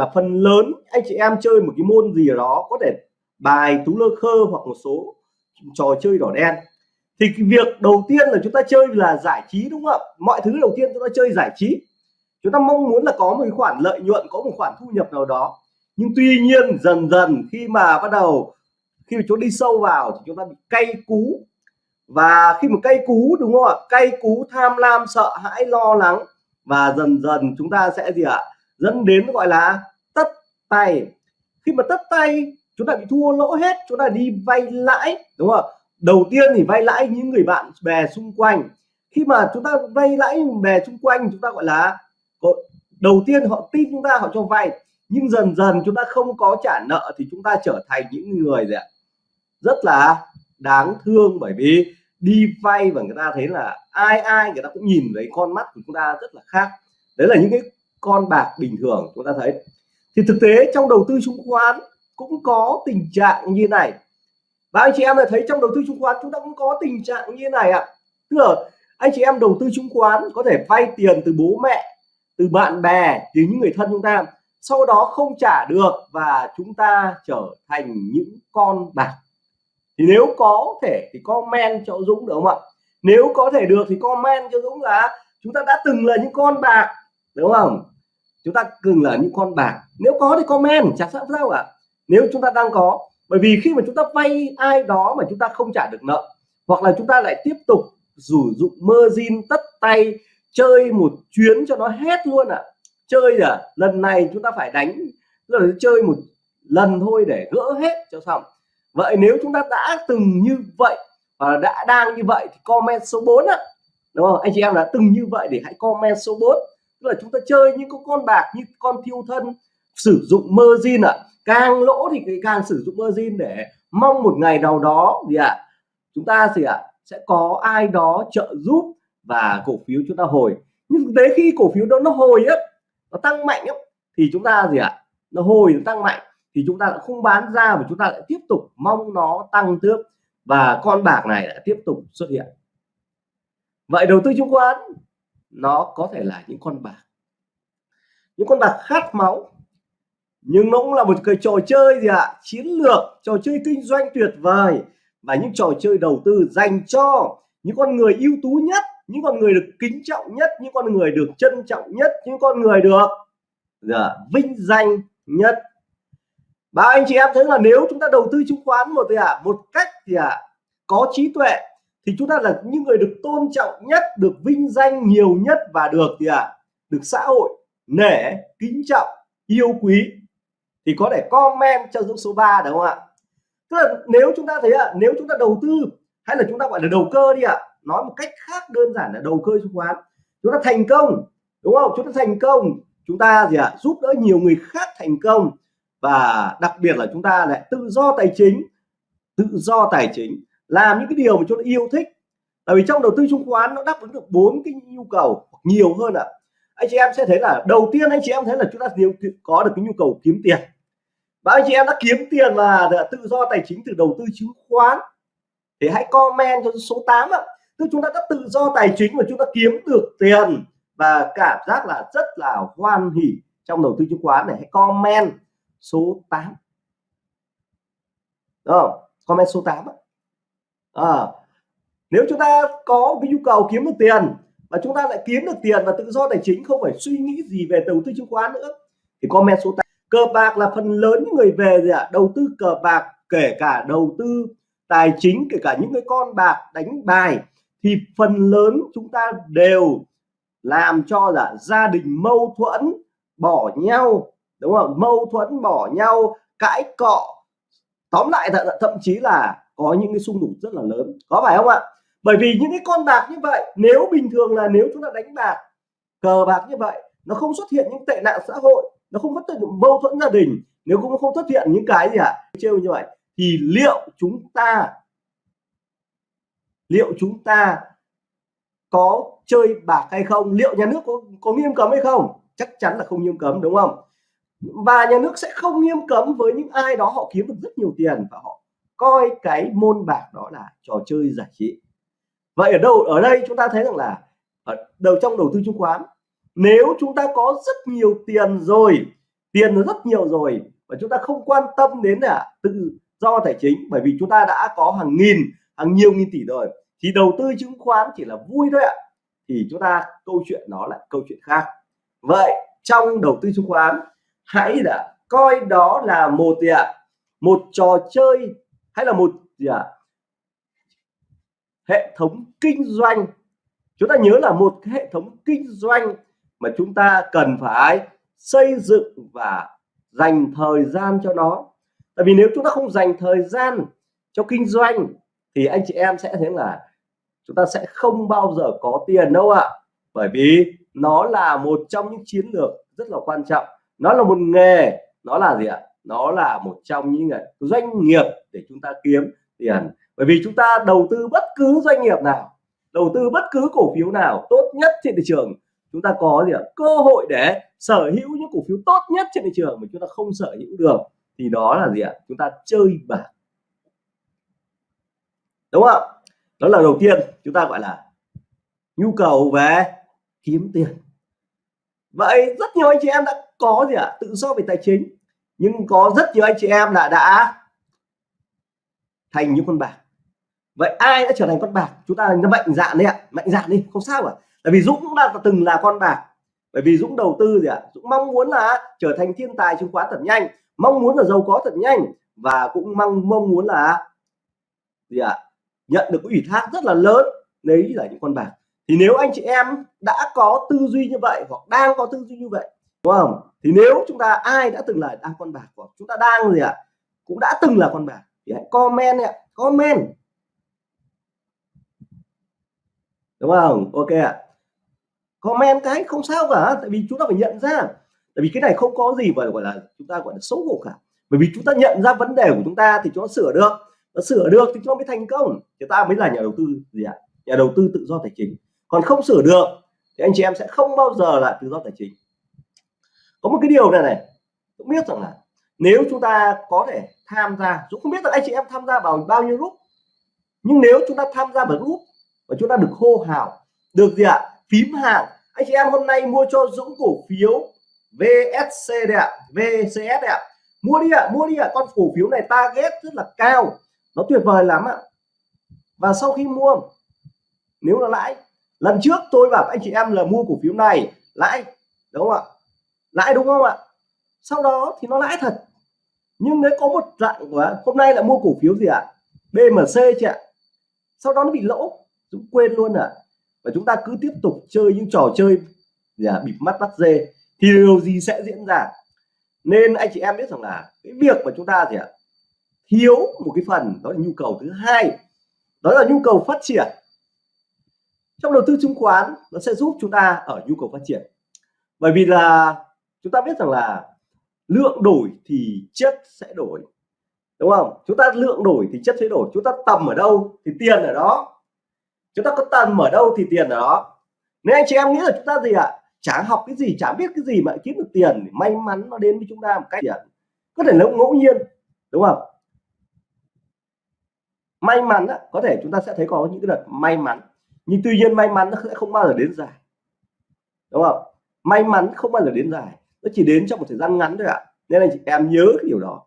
là phần lớn anh chị em chơi một cái môn gì đó, có thể bài tú lơ khơ hoặc một số trò chơi đỏ đen. Thì cái việc đầu tiên là chúng ta chơi là giải trí, đúng không ạ? Mọi thứ đầu tiên chúng ta chơi giải trí. Chúng ta mong muốn là có một khoản lợi nhuận, có một khoản thu nhập nào đó. Nhưng tuy nhiên, dần dần khi mà bắt đầu, khi mà chúng đi sâu vào thì chúng ta bị cay cú. Và khi mà cay cú, đúng không ạ? Cay cú, tham lam, sợ hãi, lo lắng. Và dần dần chúng ta sẽ gì ạ? Dẫn đến, gọi là tay. Khi mà tất tay, chúng ta bị thua lỗ hết, chúng ta đi vay lãi, đúng không đầu tiên thì vay lãi những người bạn bè xung quanh. Khi mà chúng ta vay lãi bè xung quanh, chúng ta gọi là đầu tiên họ tin chúng ta, họ cho vay. Nhưng dần dần chúng ta không có trả nợ thì chúng ta trở thành những người gì ạ? Rất là đáng thương bởi vì đi vay và người ta thấy là ai ai người ta cũng nhìn thấy con mắt của chúng ta rất là khác. Đấy là những cái con bạc bình thường chúng ta thấy thì thực tế trong đầu tư chứng khoán cũng có tình trạng như này. Và anh chị em là thấy trong đầu tư chứng khoán chúng ta cũng có tình trạng như này ạ. Tức là anh chị em đầu tư chứng khoán có thể vay tiền từ bố mẹ, từ bạn bè, từ những người thân chúng ta, sau đó không trả được và chúng ta trở thành những con bạc. Thì nếu có thể thì comment cho Dũng được không ạ? Nếu có thể được thì comment cho Dũng là chúng ta đã từng là những con bạc, đúng không? Chúng ta cường là những con bạc. Nếu có thì comment chẳng sao sao ạ. Nếu chúng ta đang có, bởi vì khi mà chúng ta vay ai đó mà chúng ta không trả được nợ, hoặc là chúng ta lại tiếp tục sử dụng margin tất tay, chơi một chuyến cho nó hết luôn ạ. À. chơi à lần này chúng ta phải đánh rồi chơi một lần thôi để gỡ hết cho xong. Vậy nếu chúng ta đã từng như vậy, và đã đang như vậy thì comment số 4 á đúng không? Anh chị em đã từng như vậy thì hãy comment số 4 tức là chúng ta chơi những con bạc như con thiêu thân sử dụng margin ạ. À. càng lỗ thì càng sử dụng margin để mong một ngày nào đó gì ạ à, chúng ta gì ạ à, sẽ có ai đó trợ giúp và cổ phiếu chúng ta hồi. Nhưng thực tế khi cổ phiếu đó nó hồi á nó tăng mạnh á thì chúng ta gì ạ à, nó hồi nó tăng mạnh thì chúng ta không bán ra và chúng ta lại tiếp tục mong nó tăng tiếp và con bạc này lại tiếp tục xuất hiện. Vậy đầu tư chứng khoán nó có thể là những con bạc. Những con bạc khát máu nhưng nó cũng là một cái trò chơi gì ạ? À? chiến lược trò chơi kinh doanh tuyệt vời. Và những trò chơi đầu tư dành cho những con người ưu tú nhất những con người được kính trọng nhất những con người được trân trọng nhất những con người được dạ, vinh danh nhất. Và anh chị em thấy là nếu chúng ta đầu tư chứng khoán một thì à một cách thì à có trí tuệ thì chúng ta là những người được tôn trọng nhất được vinh danh nhiều nhất và được thì à được xã hội nể kính trọng yêu quý. Thì có thể comment cho dũng số 3 đúng không ạ? Tức là nếu chúng ta thấy ạ à, nếu chúng ta đầu tư hay là chúng ta gọi là đầu cơ đi ạ à, nói một cách khác đơn giản là đầu cơ chứng khoán chúng ta thành công đúng không? Chúng ta thành công chúng ta gì ạ à, giúp đỡ nhiều người khác thành công và đặc biệt là chúng ta lại tự do tài chính tự do tài chính làm những cái điều mà chúng ta yêu thích. Tại vì trong đầu tư chứng khoán nó đáp ứng được bốn cái nhu cầu nhiều hơn ạ. À. anh chị em sẽ thấy là đầu tiên anh chị em thấy là chúng ta nhiều có được cái nhu cầu kiếm tiền. Và anh chị em đã kiếm tiền và tự do tài chính từ đầu tư chứng khoán. Thì hãy comment cho số 8 ạ. Tức chúng ta đã tự do tài chính và chúng ta kiếm được tiền. Và cảm giác là rất là hoan hỉ trong đầu tư chứng khoán này. Hãy comment số 8 không? Comment số 8 à, nếu chúng ta có cái nhu cầu kiếm được tiền và chúng ta lại kiếm được tiền và tự do tài chính không phải suy nghĩ gì về đầu tư chứng khoán nữa thì comment số 8 cờ bạc là phần lớn những người về gì ạ. À? đầu tư cờ bạc kể cả đầu tư tài chính kể cả những cái con bạc đánh bài thì phần lớn chúng ta đều làm cho là gia đình mâu thuẫn bỏ nhau đúng không? Mâu thuẫn bỏ nhau cãi cọ. Tóm lại th thậm chí là có những cái xung đột rất là lớn. Có phải không ạ? Bởi vì những cái con bạc như vậy nếu bình thường là nếu chúng ta đánh bạc cờ bạc như vậy nó không xuất hiện những tệ nạn xã hội nó không xuất hiện mâu thuẫn gia đình nếu cũng không xuất hiện những cái gì ạ? À, trêu như vậy thì liệu chúng ta liệu chúng ta có chơi bạc hay không? Liệu nhà nước có, có nghiêm cấm hay không? Chắc chắn là không nghiêm cấm đúng không? Và nhà nước sẽ không nghiêm cấm với những ai đó họ kiếm được rất nhiều tiền và họ coi cái môn bạc đó là trò chơi giải trí. Vậy ở đâu, ở đây chúng ta thấy rằng là ở đầu trong đầu tư chứng khoán, nếu chúng ta có rất nhiều tiền rồi, tiền rất nhiều rồi và chúng ta không quan tâm đến là tự do tài chính, bởi vì chúng ta đã có hàng nghìn, hàng nhiều nghìn tỷ rồi, thì đầu tư chứng khoán chỉ là vui thôi ạ. Thì chúng ta, câu chuyện nó là câu chuyện khác. Vậy trong đầu tư chứng khoán, hãy là coi đó là một gì ạ? Một trò chơi hay là một gì ạ? Hệ thống kinh doanh. Chúng ta nhớ là một cái hệ thống kinh doanh mà chúng ta cần phải xây dựng và dành thời gian cho nó. Tại vì nếu chúng ta không dành thời gian cho kinh doanh, thì anh chị em sẽ thấy là chúng ta sẽ không bao giờ có tiền đâu ạ. Bởi vì nó là một trong những chiến lược rất là quan trọng. Nó là một nghề, nó là gì ạ? Nó là một trong những doanh nghiệp để chúng ta kiếm tiền. Bởi vì chúng ta đầu tư bất cứ doanh nghiệp nào, đầu tư bất cứ cổ phiếu nào tốt nhất trên thị trường, chúng ta có gì ạ? Cơ hội để sở hữu những cổ phiếu tốt nhất trên thị trường mà chúng ta không sở hữu được, thì đó là gì ạ? Chúng ta chơi bạc. Đúng không đó là đầu tiên chúng ta gọi là nhu cầu về kiếm tiền. Vậy rất nhiều anh chị em đã có gì ạ? Tự do về tài chính nhưng có rất nhiều anh chị em là đã thành những con bạc. Vậy ai đã trở thành con bạc? Chúng ta nó mạnh dạn đi ạ. Mạnh dạn đi, không sao cả tại vì Dũng cũng đã từng là con bạc. Bởi vì Dũng đầu tư gì ạ? Dũng mong muốn là trở thành thiên tài chứng khoán thật nhanh. Mong muốn là giàu có thật nhanh. Và cũng mong mong muốn là gì ạ? Nhận được ủy thác rất là lớn. Đấy là những con bạc. Thì nếu anh chị em đã có tư duy như vậy hoặc đang có tư duy như vậy đúng không? Thì nếu chúng ta, ai đã từng là đang con bạc của chúng ta đang gì ạ? Cũng đã từng là con bạc. Thì hãy comment ạ. Comment. Đúng không? Ok ạ. Comment cái không sao cả, tại vì chúng ta phải nhận ra. Tại vì cái này không có gì mà gọi là chúng ta gọi là xấu hổ cả. Bởi vì chúng ta nhận ra vấn đề của chúng ta thì chúng ta sửa được. Nó sửa được thì chúng ta mới thành công. Thì ta mới là nhà đầu tư gì ạ? Nhà đầu tư tự do tài chính. Còn không sửa được thì anh chị em sẽ không bao giờ là tự do tài chính có một cái điều này này cũng biết rằng là nếu chúng ta có thể tham gia Dũng không biết là anh chị em tham gia vào bao nhiêu group, nhưng nếu chúng ta tham gia vào group và chúng ta được hô hào, được gì ạ? Phím hàng anh chị em hôm nay mua cho Dũng cổ phiếu VSC đấy ạ VCS đấy ạ. Mua đi ạ, mua đi ạ. Con cổ phiếu này target rất là cao. Nó tuyệt vời lắm ạ. Và sau khi mua, nếu là lãi, lần trước tôi bảo anh chị em là mua cổ phiếu này, lãi, đúng không ạ? Lãi đúng không ạ? Sau đó thì nó lãi thật. Nhưng nếu có một dạng của hôm nay là mua cổ phiếu gì ạ? BMC chị ạ. Sau đó nó bị lỗ chúng quên luôn ạ. Và chúng ta cứ tiếp tục chơi những trò chơi gì à, bịp mắt bắt dê. Thì điều gì sẽ diễn ra? Nên anh chị em biết rằng là cái việc mà chúng ta gì ạ? Thiếu một cái phần đó là nhu cầu thứ hai. Đó là nhu cầu phát triển. Trong đầu tư chứng khoán nó sẽ giúp chúng ta ở nhu cầu phát triển. Bởi vì là chúng ta biết rằng là lượng đổi thì chất sẽ đổi, đúng không? Chúng ta lượng đổi thì chất sẽ đổi. Chúng ta tầm ở đâu thì tiền ở đó. Chúng ta có tầm ở đâu thì tiền ở đó. Nếu anh chị em nghĩ là chúng ta gì ạ? À? chả học cái gì, chả biết cái gì mà kiếm được tiền may mắn nó đến với chúng ta một cách tiền có thể nó ngẫu nhiên, đúng không? May mắn đó có thể chúng ta sẽ thấy có những cái đợt may mắn. Nhưng tuy nhiên may mắn nó sẽ không bao giờ đến dài, đúng không? May mắn không bao giờ đến dài nó chỉ đến trong một thời gian ngắn thôi ạ. Nên là chị em nhớ cái điều đó.